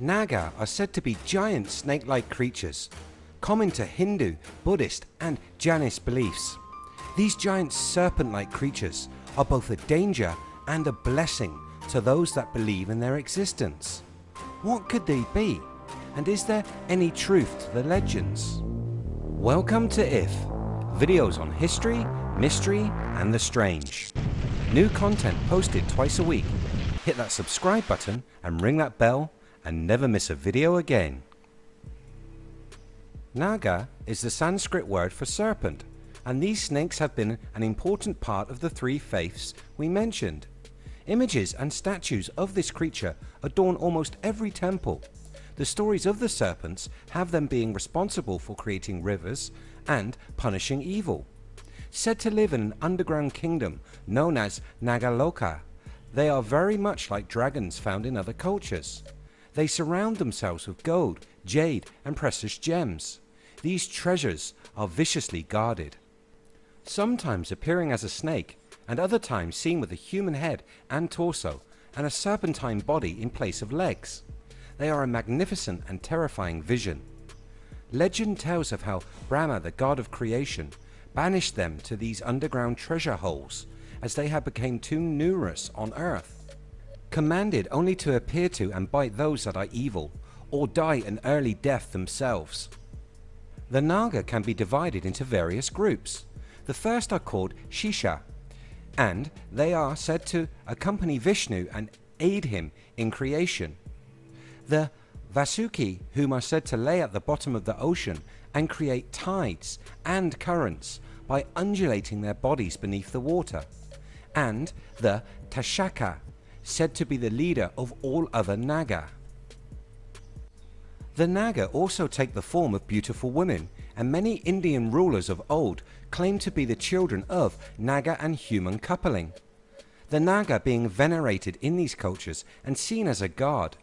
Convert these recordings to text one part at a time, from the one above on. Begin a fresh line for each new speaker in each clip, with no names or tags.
Naga are said to be giant snake-like creatures, common to Hindu, Buddhist and Jainist beliefs. These giant serpent-like creatures are both a danger and a blessing to those that believe in their existence. What could they be? And is there any truth to the legends? Welcome to IF, videos on history, mystery and the strange. New content posted twice a week. Hit that subscribe button and ring that bell and never miss a video again. Naga is the Sanskrit word for serpent and these snakes have been an important part of the three faiths we mentioned. Images and statues of this creature adorn almost every temple. The stories of the serpents have them being responsible for creating rivers and punishing evil. Said to live in an underground kingdom known as Nagaloka, they are very much like dragons found in other cultures. They surround themselves with gold, jade and precious gems. These treasures are viciously guarded. Sometimes appearing as a snake and other times seen with a human head and torso and a serpentine body in place of legs. They are a magnificent and terrifying vision. Legend tells of how Brahma the god of creation banished them to these underground treasure holes as they had become too numerous on earth commanded only to appear to and bite those that are evil or die an early death themselves. The Naga can be divided into various groups. The first are called Shesha and they are said to accompany Vishnu and aid him in creation. The Vasuki whom are said to lay at the bottom of the ocean and create tides and currents by undulating their bodies beneath the water. And the Takshaka said to be the leader of all other Naga. The Naga also take the form of beautiful women and many Indian rulers of old claim to be the children of Naga and human coupling. The Naga being venerated in these cultures and seen as a god.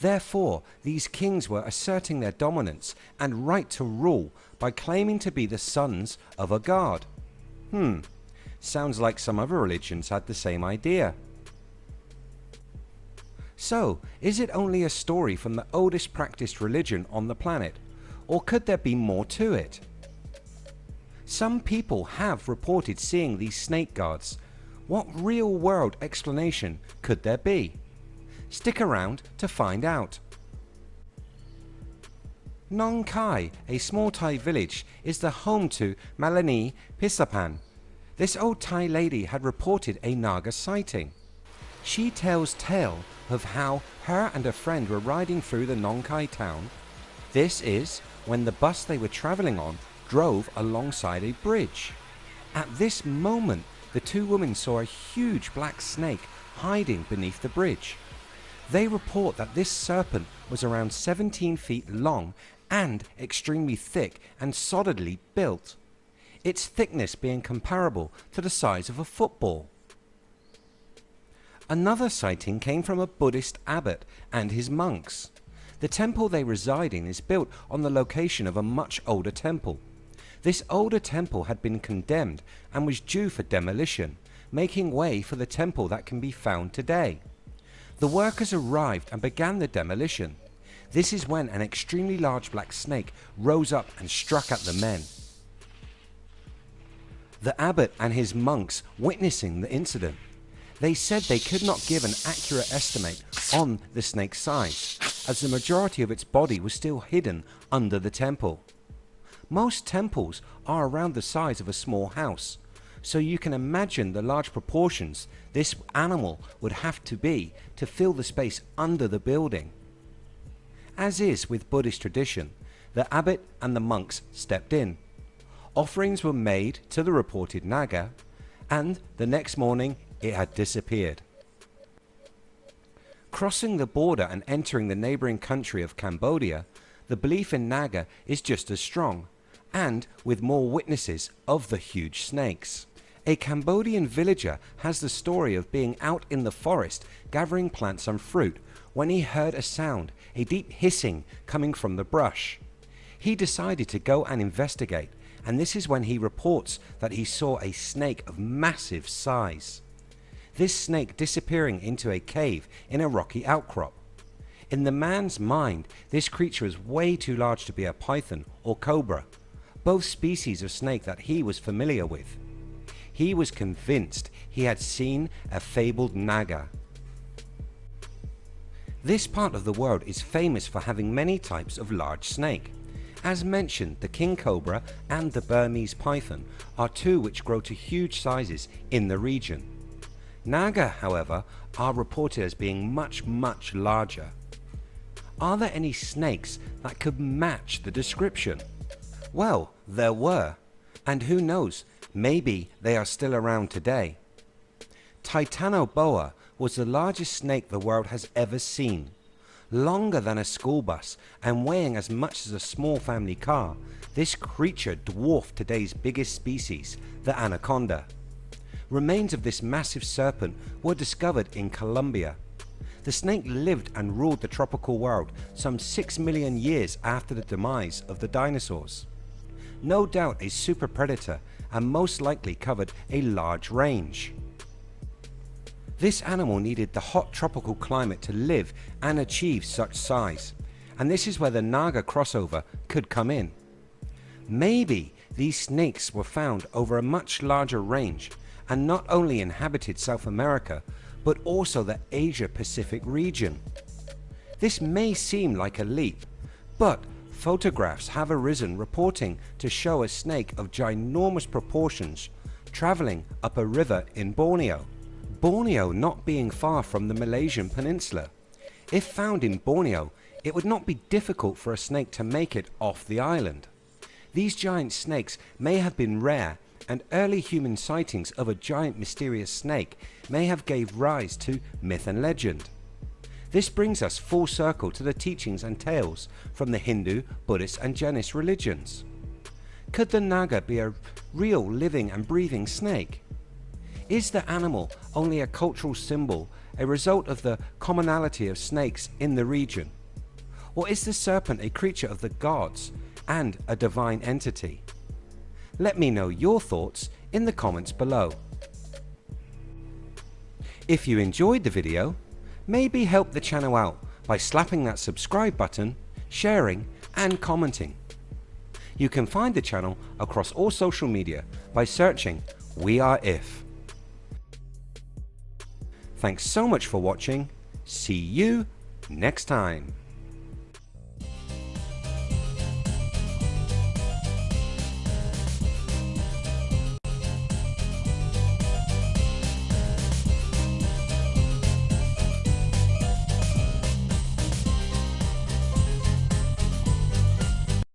Therefore these kings were asserting their dominance and right to rule by claiming to be the sons of a god. Hmm, sounds like some other religions had the same idea. So is it only a story from the oldest practiced religion on the planet or could there be more to it? Some people have reported seeing these snake guards. What real world explanation could there be? Stick around to find out. Nong Khai, a small Thai village, is the home to Malini Pisapan. This old Thai lady had reported a Naga sighting. She tells tale of how her and a friend were riding through the Nong Khai town. This is when the bus they were travelling on drove alongside a bridge. At this moment the two women saw a huge black snake hiding beneath the bridge. They report that this serpent was around 17 feet long and extremely thick and solidly built. Its thickness being comparable to the size of a football. Another sighting came from a Buddhist abbot and his monks. The temple they reside in is built on the location of a much older temple. This older temple had been condemned and was due for demolition, making way for the temple that can be found today. The workers arrived and began the demolition. This is when an extremely large black snake rose up and struck at the men. The abbot and his monks witnessing the incident they said they could not give an accurate estimate on the snake's size as the majority of its body was still hidden under the temple. Most temples are around the size of a small house so you can imagine the large proportions this animal would have to be to fill the space under the building. As is with Buddhist tradition the abbot and the monks stepped in. Offerings were made to the reported Naga and the next morning it had disappeared. Crossing the border and entering the neighbouring country of Cambodia, the belief in Naga is just as strong and with more witnesses of the huge snakes. A Cambodian villager has the story of being out in the forest gathering plants and fruit when he heard a sound, a deep hissing coming from the brush. He decided to go and investigate and this is when he reports that he saw a snake of massive size this snake disappearing into a cave in a rocky outcrop. In the man's mind, this creature is way too large to be a python or cobra, both species of snake that he was familiar with. He was convinced he had seen a fabled naga. This part of the world is famous for having many types of large snake. As mentioned, the king cobra and the Burmese python are two which grow to huge sizes in the region. Naga, however, are reported as being much much larger. Are there any snakes that could match the description? Well, there were, and who knows, maybe they are still around today. Titanoboa was the largest snake the world has ever seen. Longer than a school bus and weighing as much as a small family car, this creature dwarfed today's biggest species, the anaconda. Remains of this massive serpent were discovered in Colombia. The snake lived and ruled the tropical world some 6 million years after the demise of the dinosaurs. No doubt a super predator and most likely covered a large range. This animal needed the hot tropical climate to live and achieve such size and this is where the Naga crossover could come in. Maybe these snakes were found over a much larger range and not only inhabited South America but also the Asia Pacific region. This may seem like a leap but photographs have arisen reporting to show a snake of ginormous proportions travelling up a river in Borneo. Borneo not being far from the Malaysian peninsula. If found in Borneo it would not be difficult for a snake to make it off the island. These giant snakes may have been rare and early human sightings of a giant mysterious snake may have gave rise to myth and legend. This brings us full circle to the teachings and tales from the Hindu, Buddhist and Jainist religions. Could the Naga be a real living and breathing snake? Is the animal only a cultural symbol, a result of the commonality of snakes in the region? Or is the serpent a creature of the gods and a divine entity? Let me know your thoughts in the comments below. If you enjoyed the video, maybe help the channel out by slapping that subscribe button, sharing and commenting. You can find the channel across all social media by searching We Are If. Thanks so much for watching. See you next time.